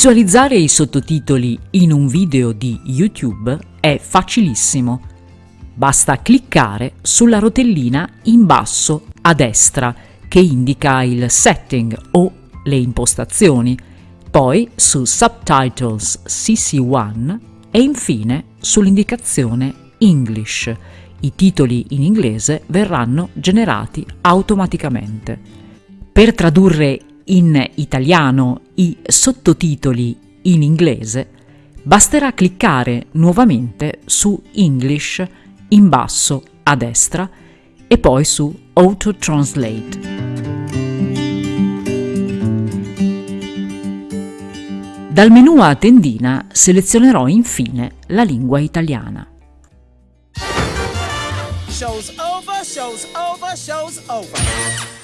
Visualizzare i sottotitoli in un video di YouTube è facilissimo. Basta cliccare sulla rotellina in basso a destra che indica il setting o le impostazioni, poi su Subtitles CC1 e infine sull'indicazione English. I titoli in inglese verranno generati automaticamente. Per tradurre in italiano i sottotitoli in inglese, basterà cliccare nuovamente su English in basso a destra e poi su Auto Translate. Dal menu a tendina selezionerò infine la lingua italiana. Show's over, show's over, show's over.